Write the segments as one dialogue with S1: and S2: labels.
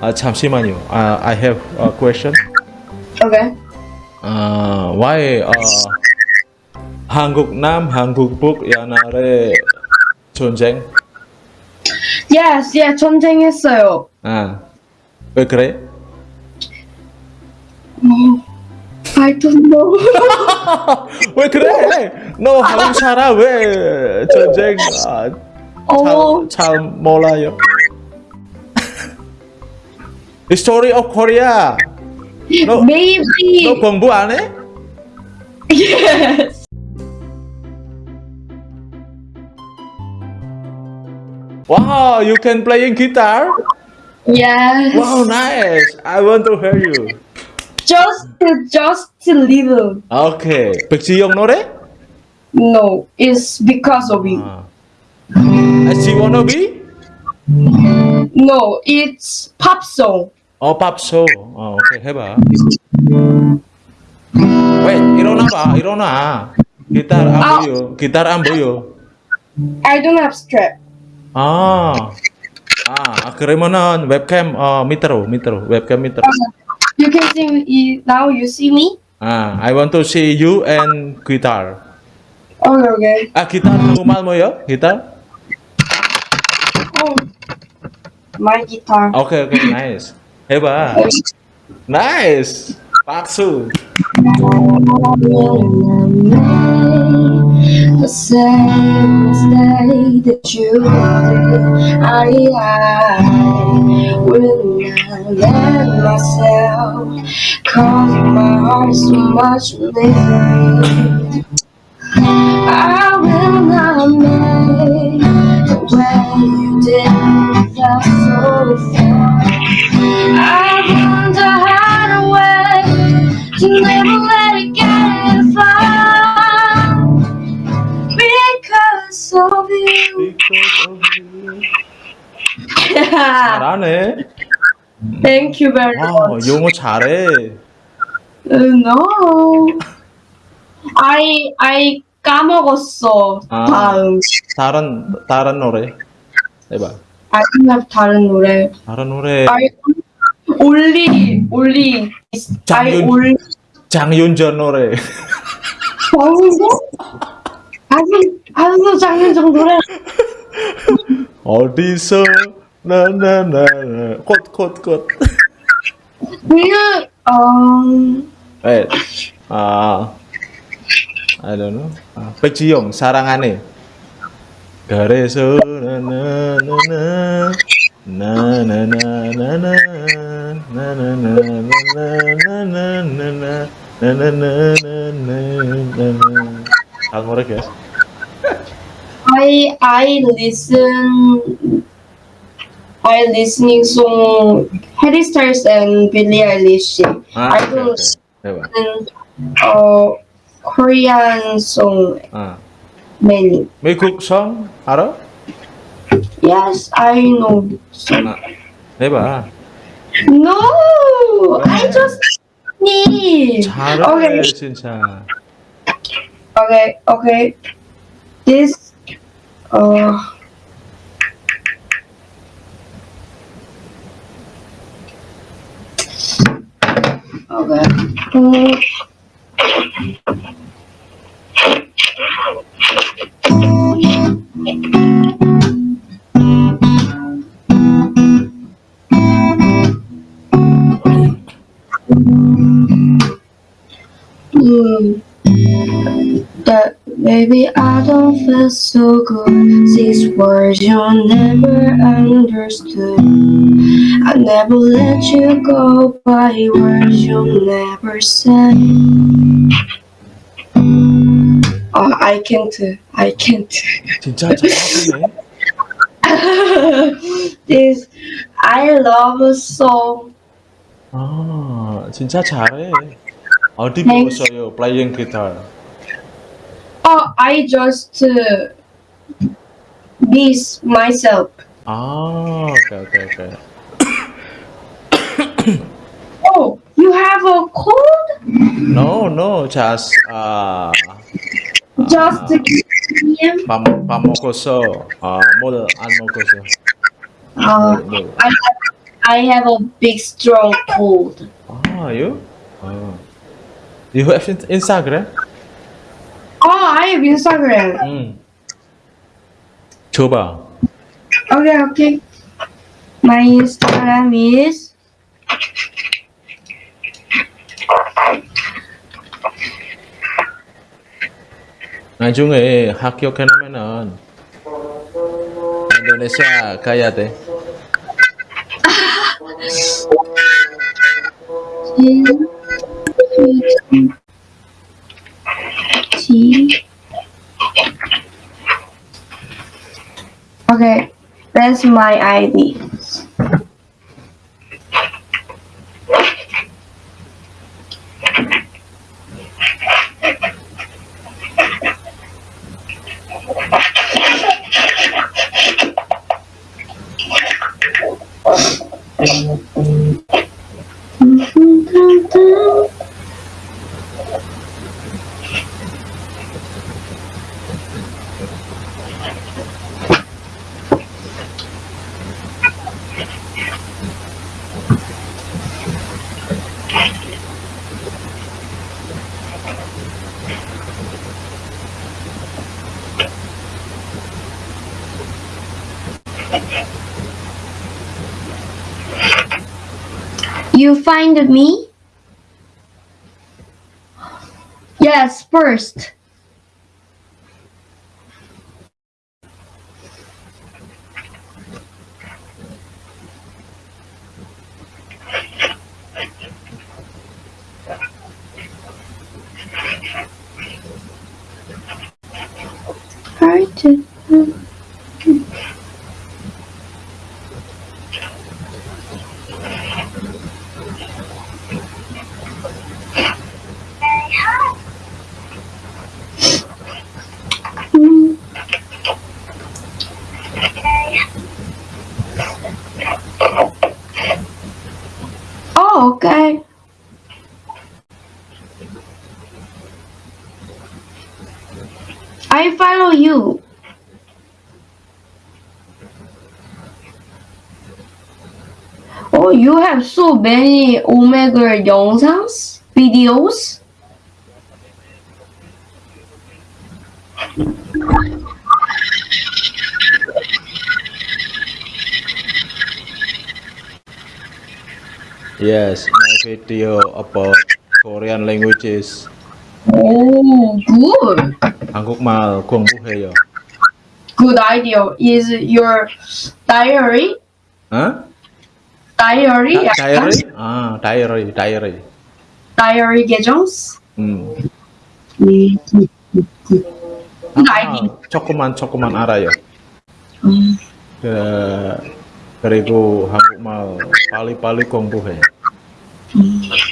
S1: 아, 잠시만요. 아, I have a question.
S2: Okay.
S1: 아, why 어, 한국 남, 한국 북 옛날에 전쟁?
S2: Yes, yeah, 전쟁했어요.
S1: 아, 왜 그래?
S2: I don't know.
S1: 왜 그래? 너 한국 살아 왜 전쟁 아,
S2: 어,
S1: 잘, 잘 몰라요? History of Korea. 너,
S2: maybe.
S1: 너 공부 안 해?
S2: Yes.
S1: Wow, you can playing guitar?
S2: Yes.
S1: Wow, nice. I want to hear you.
S2: Just, just a little.
S1: 오케이. 백지영 노래?
S2: No, it's because of you.
S1: 아. SG wannabe?
S2: No, it's pop song.
S1: 어, 팝소. 어, 오케이, 해봐. 왜, 일어나 봐, 일어나. 기타 안
S2: 아.
S1: 보여. 기타 안 보여.
S2: I don't have strap.
S1: 아. 아, 그러면은 웹캠 어, 밑으로, 밑으로. 웹캠 밑으로.
S2: You can see me now. You see me?
S1: 아, I want to see you and guitar.
S2: Okay, okay.
S1: 아, 기타 normal 뭐요? 기타?
S2: Oh, my guitar.
S1: 오케이, 오케이, 나 Hebat. Nice. Paksu.
S2: The same that you did, I, will let myself cause my heart much you so far. I want to hide away to never let it get far because of you.
S1: 잘하네.
S2: Thank you very
S1: 와,
S2: much.
S1: 영어 잘해.
S2: Uh, no. I I 까먹었어
S1: 아.
S2: 다음.
S1: 다른 다른 노래 해봐.
S2: Have 다른 노래.
S1: 다른 노래
S2: only I
S1: 장윤-
S2: only
S1: 장윤정 노래.
S2: 장윤정? 아직 아직도 장윤정 노래.
S1: 어디서 나나나 꽃꽃꽃.
S2: 그냥 음
S1: Wait. 아 I don't know. 아, 백지영 사랑 안해. Na na na na na na na na na na na na na na na na na na na
S2: I I listen I listening to Harry Styles and Billie Eilish.
S1: Ah,
S2: I don't
S1: okay, okay.
S2: and uh, Korean song.
S1: Ah.
S2: many.
S1: 미국 성 알아?
S2: Yes, I know.
S1: 아, 해봐.
S2: No, I just need.
S1: 잘해
S2: Okay,
S1: 진짜.
S2: okay, okay. This, uh, okay. Mm. That baby, I don't feel so good. These words you never understood. I never let you go by words you never said. Oh, I can't. I can't.
S1: 진짜 잘하네.
S2: this I love a song.
S1: 아, 진짜 잘해. 어디
S2: Thanks.
S1: 배웠어요? playing guitar.
S2: Oh, I just uh, miss myself.
S1: 아, 오케이, 오케이, 오케이.
S2: Oh, you have a cold?
S1: No, no, just 아,
S2: just
S1: to
S2: PM.
S1: Pa, pa
S2: I, have, a big strong cold.
S1: Ah, you? Oh. You have Instagram?
S2: Oh, I have Instagram.
S1: Mm. 줘봐.
S2: Okay, okay. My Instagram is
S1: 나중에 학교 끝나면은 인도네시아 가야 돼.
S2: T. Okay, that's my ID. You find me? Yes, first. Right. Mm. Oh, okay. I follow you. Oh, you have so many Omega 영상s, videos.
S1: Yes, my video about Korean languages.
S2: Oh, good.
S1: 한국말 공부해요.
S2: Good idea. Is your diary?
S1: 어?
S2: Diary?
S1: 다- 다이어리? 아, 다이어리, 다이어리.
S2: Diary 계정s?
S1: 음.
S2: 네. Good
S1: 아,
S2: idea.
S1: 조금만 조금만 알아요.
S2: 음.
S1: 그, 그리고 한국말 빨리빨리 공부해.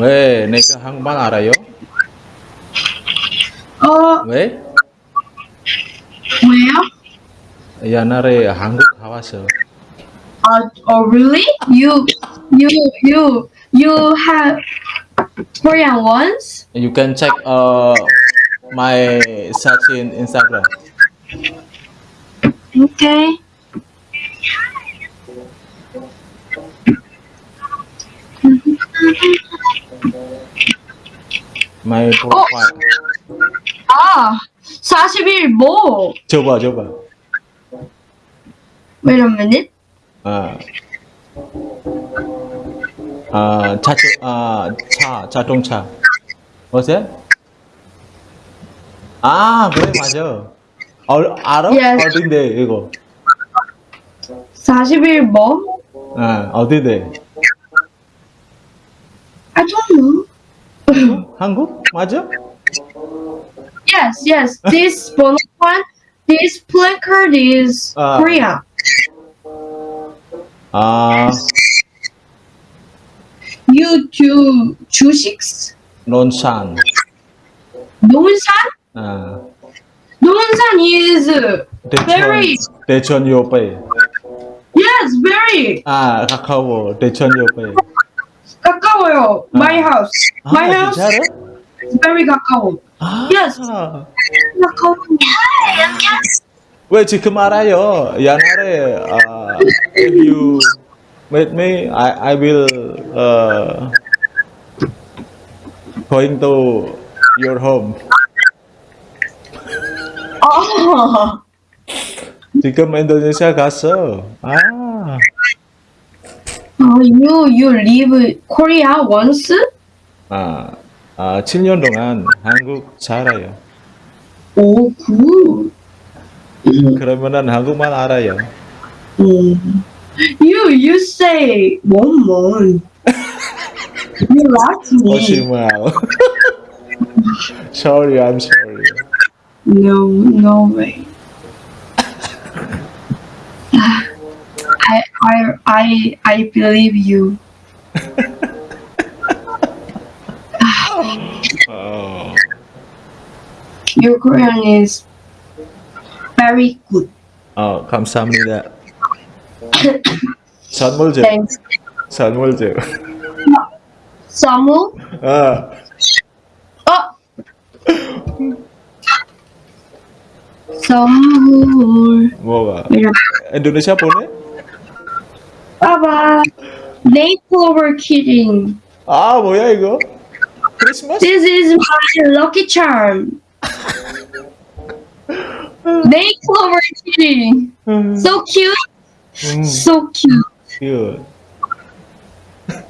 S1: 왜 내가 한국말 알아요?
S2: 어,
S1: 왜?
S2: 왜요?
S1: 옛날에 한국 가봤어.
S2: Uh, oh, really? You, you, you, you have Korean ones?
S1: You can check uh, my search in Instagram.
S2: Okay.
S1: My profile.
S2: 아, 40일 뭐?
S1: 줘봐, 줘봐.
S2: Wait a minute.
S1: 아, 아, 차, 아, 차, 자동차. 뭐지? 아, 그래, 맞아. 어, 알아?
S2: Yes.
S1: 어딘데, 이거?
S2: 40일 뭐?
S1: 아, 어딘데?
S2: I don't know.
S1: 한국? 맞아?
S2: Yes, yes. This bonus one, this placard is
S1: Ah.
S2: Korea.
S1: 아,
S2: You do 주식s?
S1: 논산.
S2: 논산?
S1: 아,
S2: 논산 is
S1: 대천,
S2: Very.
S1: 대천 옆에.
S2: yes, very
S1: 아, 가까워. 대천 옆에.
S2: 가까워요. My house. My
S1: 아,
S2: house
S1: 진짜로?
S2: is very 가까워.
S1: 아,
S2: Yes. 가까워.
S1: 왜 지금 알아요? 옛날에 아, if you With me, I I will uh, going to your home.
S2: Oh,
S1: 지금 인도네시아 갔어. 아,
S2: oh, You you leave Korea once?
S1: 아, 아 7년 동안 한국 살아요.
S2: Oh, good.
S1: 그러면은 한국말 알아요.
S2: Mm. You you say one month. you laugh me.
S1: 거짓말. sorry, I'm sorry.
S2: No, no way. I I I I believe you.
S1: 어,
S2: Your Korean is very good.
S1: 어 감사합니다. 선물 줘.
S2: Thanks.
S1: 선물 줘.
S2: Samu?
S1: 아,
S2: Oh. 선물.
S1: 뭐가?
S2: Yeah.
S1: 인도 네시아 보내?
S2: Baba. Makeover kidding.
S1: 아, 뭐야 이거? 크리스마스?
S2: This is my lucky charm. Makeover kidding.
S1: 음,
S2: So cute.
S1: 음,
S2: So cute.
S1: cute.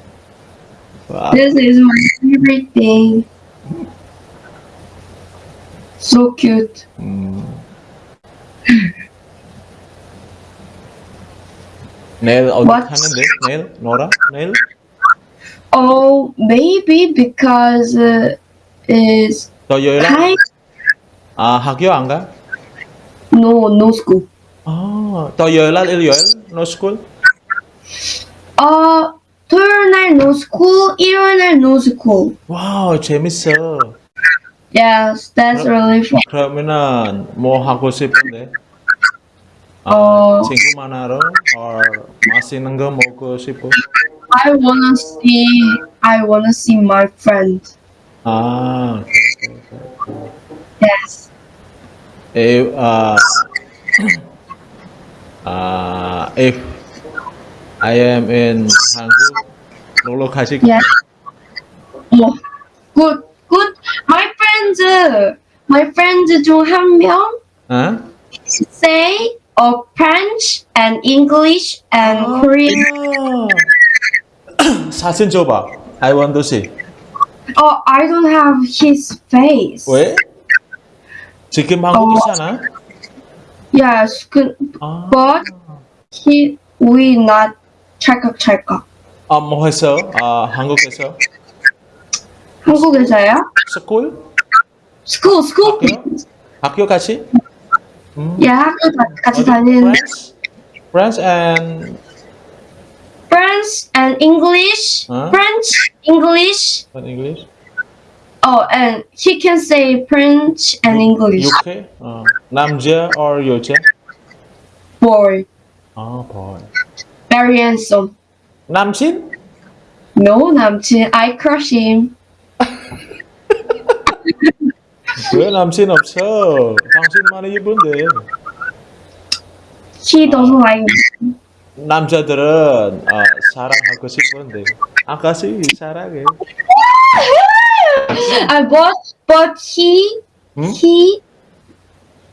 S1: 와,
S2: This is my favorite thing. So cute.
S1: 음. 내일 어디
S2: What?
S1: 가는데? 내일? 놀아? 내일?
S2: Oh, maybe because uh, is
S1: 토요일?
S2: hi.
S1: 아, 학교 안 가?
S2: No, no school.
S1: 아, 토요일 날 일요일? No school?
S2: 어, 토요일 날 no school, 일요일 날 no school.
S1: 와우, 재밌어.
S2: Yes, that's really fun.
S1: 그러면은 뭐 하고 싶은데? Uh, oh. Cinggu or Masinanga Moko Shipo?
S2: I wanna see I wanna see my
S1: friend. Ah okay, okay, okay.
S2: Yes.
S1: If uh, uh if I am in Hangul, Lolo Kashik.
S2: Yeah. Oh, good, good. My friends, uh, my friends, Jung Han Myung,
S1: huh?
S2: say uh, French and English and
S1: 아.
S2: Korean.
S1: 사진 줘봐. I want to see.
S2: Oh, I don't have his face.
S1: 왜? 지금 한국이잖아.
S2: Yes, good,
S1: 아,
S2: but he we not 찰칵찰칵.
S1: 아, 뭐 했어? 아, 한국에서
S2: 한국에서요?
S1: 스쿨?
S2: School, school.
S1: 학교? 학교 같이? 음.
S2: 예, 학교 다, 같이
S1: Hmm? Yeah,
S2: aku kasih tahuin.
S1: French, French and
S2: French and English.
S1: Huh?
S2: French, English.
S1: And English.
S2: Oh, and he can say French and English.
S1: UK, uh, oh. Namja or Yocha?
S2: Boy.
S1: Oh boy.
S2: Very handsome.
S1: Namjin?
S2: No, Namjin. I crush him.
S1: 왜 남친 없어? 당신만 이쁜데.
S2: He doesn't like me.
S1: 남자들은 아, 사랑하고 싶은데 아가씨 사랑해.
S2: Uh, but but he
S1: Hmm?
S2: he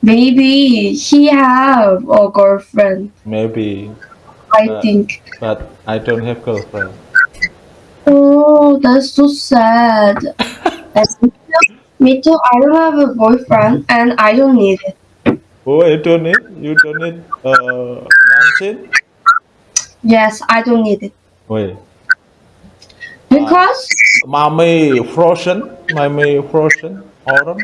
S2: maybe he have a girlfriend.
S1: Maybe,
S2: I
S1: Uh,
S2: think.
S1: but I don't have girlfriend.
S2: Oh, that's so sad. That's me too. Me too. I don't have a boyfriend and I don't need it.
S1: Oh, you don't need? You don't need uh, 남친?
S2: Yes, I don't need it
S1: 왜?
S2: because
S1: 마음이 frozen? 마음이 frozen? 얼음?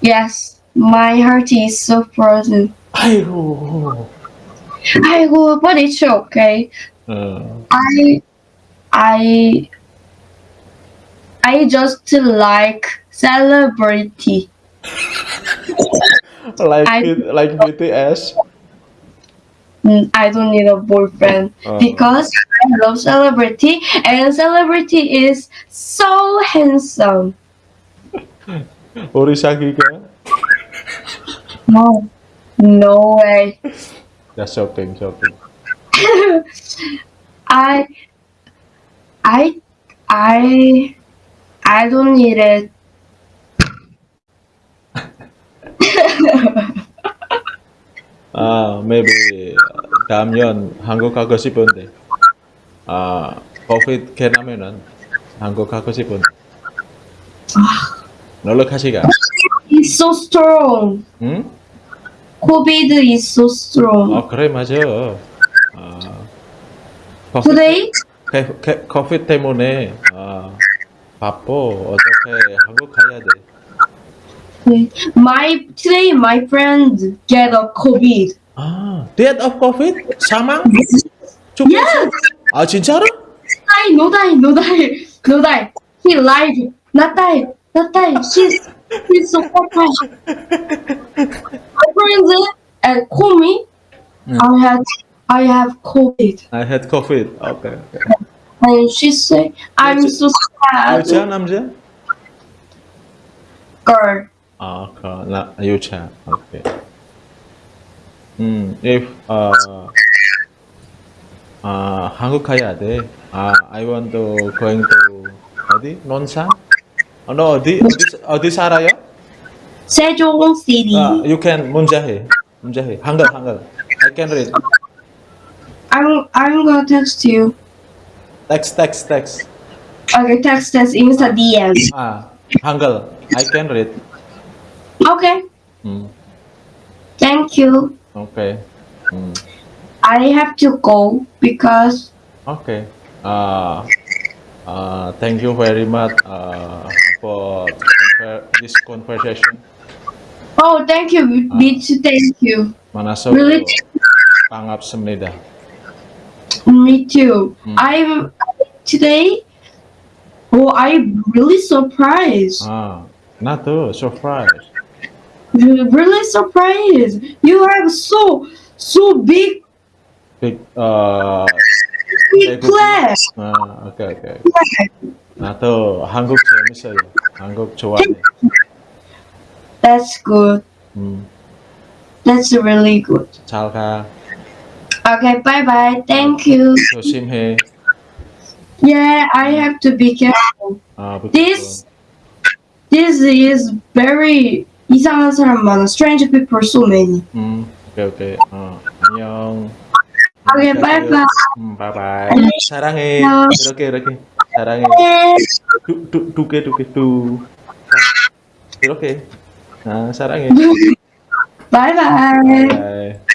S2: yes, my heart is so frozen.
S1: 아이고.
S2: 아이고, but it's okay.
S1: 어,
S2: I I I just like celebrity.
S1: like
S2: I,
S1: it, like BTS.
S2: Mm, I don't need a boyfriend
S1: uh.
S2: because I love celebrity and celebrity is so handsome.
S1: Orisaki?
S2: No, no way.
S1: That's shopping, shopping.
S2: I, I, I I don't need it.
S1: 아, maybe 다음 년 한국 가고 싶은데. 아, COVID 개나면은 한국 가고 싶은데. 놀러 가시가.
S2: It's so strong.
S1: 응?
S2: COVID is so strong.
S1: 아, 그래 맞아. 아, COVID,
S2: Today,
S1: COVID 때문에 아, 바빠. 어떻게 한국 가야 돼?
S2: my today my friend get a COVID.
S1: 아, death of COVID? 사망?
S2: Yes,
S1: 아, 진짜로?
S2: die, no die, no die, no die. He lied, not die, not die. He's he's so surprised. My friends uh, call me.
S1: Mm.
S2: I had I have COVID,
S1: I had COVID. Okay, okay.
S2: and she say I'm so sad.
S1: 여자, 남자?
S2: Girl,
S1: 아, 그, 나, 여자. Okay. 음, if, 어, 아, 한국 가야 돼. 아, I want to going to, 어디? 논산? 어, 너 어디, 어디, 어디 살아요?
S2: Sejong City.
S1: 아, you can, 문자해. 문자해. 한글, 한글. I can read.
S2: I'm I'm gonna text you.
S1: Text, text, text.
S2: Okay, text, text. Ini DM.
S1: Ah, Hangul. I can read.
S2: Okay.
S1: Hmm.
S2: Thank you.
S1: Okay. Hmm.
S2: I have to go because.
S1: Okay. Uh, uh, thank you very much uh, for this conversation.
S2: Oh, thank you. Uh, thank you.
S1: Manaso.
S2: Really?
S1: Thank you.
S2: me too
S1: Mm.
S2: I'm today oh I'm really surprised
S1: 아, 나도 surprise.
S2: really surprised you have so so big
S1: Big, uh,
S2: big plan
S1: 아, 오케이, 오케이. 나도 한국 재밌어요. 한국 좋아해.
S2: that's good
S1: 음,
S2: that's really good
S1: 잘 가.
S2: okay bye bye thank you
S1: 조심해.
S2: yeah I have to be careful
S1: 아, 부탁해.
S2: This this is very 이상한 사람 많아. Strange people so many.
S1: 음, 오케이, 오케이. 어, 안녕.
S2: 오케이, 바이바이.
S1: 음, 바이바이.
S2: 안녕.
S1: 사랑해.
S2: 안녕.
S1: 이렇게, 이렇게. 사랑해. 두, 두, 두 개, 두 개, 두. 이렇게. 아, 사랑해.
S2: Bye bye.
S1: 바이바이.